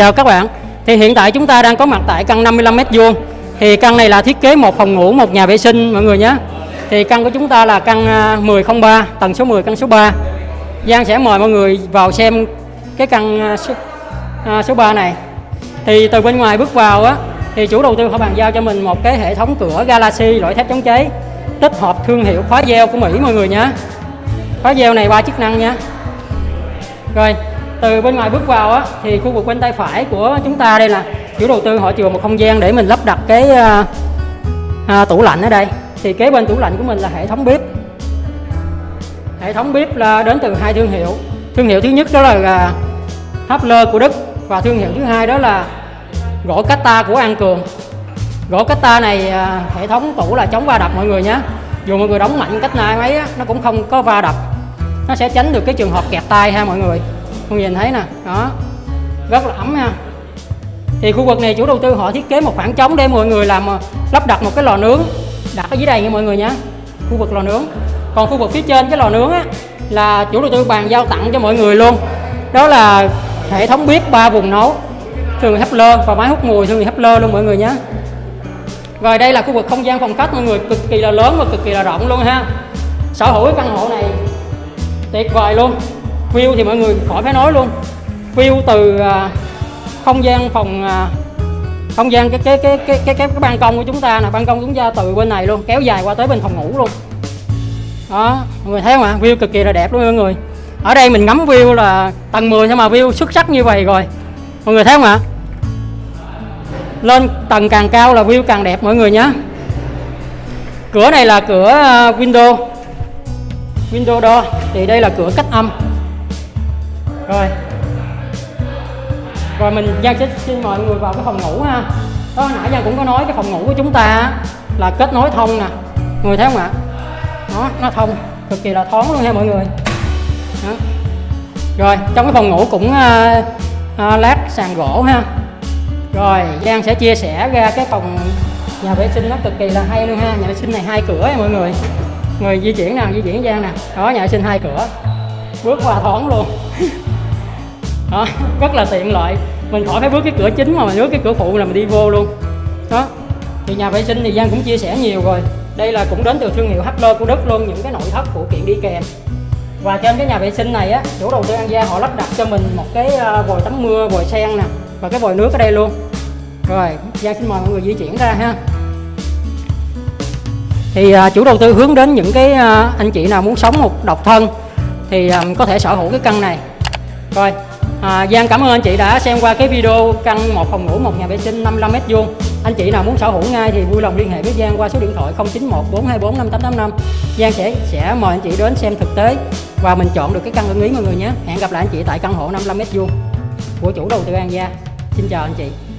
chào các bạn. Thì hiện tại chúng ta đang có mặt tại căn 55 m2. Thì căn này là thiết kế một phòng ngủ, một nhà vệ sinh mọi người nhé. Thì căn của chúng ta là căn à, 1003, tầng số 10 căn số 3. Giang sẽ mời mọi người vào xem cái căn à, số, à, số 3 này. Thì từ bên ngoài bước vào á thì chủ đầu tư họ bàn giao cho mình một cái hệ thống cửa Galaxy loại thép chống cháy tích hợp thương hiệu khóa gieo của Mỹ mọi người nhé. Khóa gieo này ba chức năng nha. Rồi, từ bên ngoài bước vào á thì khu vực bên tay phải của chúng ta đây là chủ đầu tư họ chừa một không gian để mình lắp đặt cái à, à, tủ lạnh ở đây. Thì kế bên tủ lạnh của mình là hệ thống bếp. Hệ thống bếp là đến từ hai thương hiệu. Thương hiệu thứ nhất đó là à, Hapler của Đức và thương hiệu thứ hai đó là gỗ Cata của An Cường. Gỗ Cata này à, hệ thống tủ là chống va đập mọi người nhé. Dù mọi người đóng mạnh cách nào mấy á, nó cũng không có va đập. Nó sẽ tránh được cái trường hợp kẹt tay ha mọi người. Mọi nhìn thấy nè, đó. Rất là ấm ha. Thì khu vực này chủ đầu tư họ thiết kế một khoảng trống để mọi người làm ờ, lắp đặt một cái lò nướng đặt ở dưới đây nha mọi người nhé. Khu vực lò nướng. Còn khu vực phía trên cái lò nướng á là chủ đầu tư bàn giao tặng cho mọi người luôn. Đó là hệ thống bếp ba vùng nấu thường hấp lơ và máy hút mùi thường hấp lơ luôn mọi người nhé rồi đây là khu vực không gian phòng khách mọi người cực kỳ là lớn và cực kỳ là rộng luôn ha sở hữu cái căn hộ này tuyệt vời luôn view thì mọi người khỏi phải nói luôn. View từ à, không gian phòng à, không gian cái cái cái cái cái cái, cái ban công của chúng ta nè ban công chúng ta từ bên này luôn kéo dài qua tới bên phòng ngủ luôn. Đó mọi người thấy không ạ? View cực kỳ là đẹp luôn mọi người. Ở đây mình ngắm view là tầng 10 thôi mà view xuất sắc như vậy rồi. Mọi người thấy không ạ? Lên tầng càng cao là view càng đẹp mọi người nhé cửa này là cửa à, window. Window door. Thì đây là cửa cách âm rồi. Rồi mình Giang sẽ xin mời mọi người vào cái phòng ngủ ha. Đó hồi nãy Giang cũng có nói cái phòng ngủ của chúng ta là kết nối thông nè. Người thấy không ạ? Nó nó thông cực kỳ là thoáng luôn nha mọi người. Đó. rồi trong cái phòng ngủ cũng uh, à, lát sàn gỗ ha. Rồi Giang sẽ chia sẻ ra cái phòng nhà vệ sinh nó cực kỳ là hay luôn ha. Nhà vệ sinh này hai cửa nha mọi người. Người di chuyển nào di chuyển Giang nè. Đó nhà vệ sinh hai cửa. Bước qua thoáng luôn đó rất là tiện lợi. Mình khỏi phải bước cái cửa chính mà mình bước cái cửa phụ là mình đi vô luôn. Đó. Thì nhà vệ sinh thì Giang cũng chia sẻ nhiều rồi. Đây là cũng đến từ thương hiệu Hapler của Đức luôn những cái nội thất phụ kiện đi kèm. Và trên cái nhà vệ sinh này á chủ đầu tư An Gia họ lắp đặt cho mình một cái ờ, vòi tắm mưa vòi sen nè và cái vòi nước ở đây luôn. Rồi Giang xin mời mọi người di chuyển ra ha. Thì à, chủ đầu tư hướng đến những cái à, anh chị nào muốn sống một độc thân thì à, có thể sở hữu cái căn này. Rồi à, Giang cảm ơn anh chị đã xem qua cái video căn một phòng ngủ một nhà vệ sinh 55 mét vuông. Anh chị nào muốn sở hữu ngay thì vui lòng liên hệ với Giang qua số điện thoại 091 424 5885 Giang sẽ sẽ mời anh chị đến xem thực tế và mình chọn được cái căn ưng ý mọi người nhé. Hẹn gặp lại anh chị tại căn hộ 55 mét vuông. Của chủ đầu tư An Gia. Xin chào anh chị.